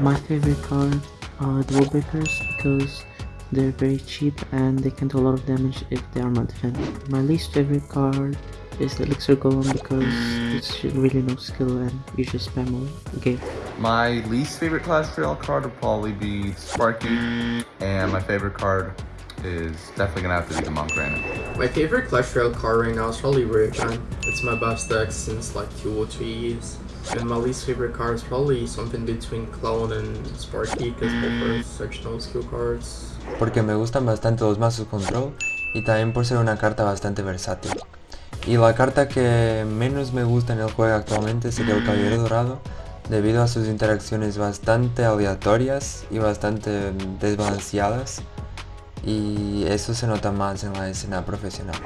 My favorite card are the Breakers because they're very cheap and they can do a lot of damage if they are not defended. My least favorite card is the Elixir Golem because it's really no skill and you just spam all game. My least favorite Clash Royale card would probably be Sparky, and my favorite card is definitely gonna have to be the Monk Granite. My favorite Clash Royale card right now is probably Raygun. It's my best deck since like two or three years. And my least favorite card is probably something between Clone and Sparky because both are no skill cards. Porque me gustan bastante los mazos control y también por ser una carta bastante versátil. Y la carta que menos me gusta en el juego actualmente sería el Caballero Dorado, debido a sus interacciones bastante aleatorias y bastante desbalanceadas, y eso se nota más en la escena profesional.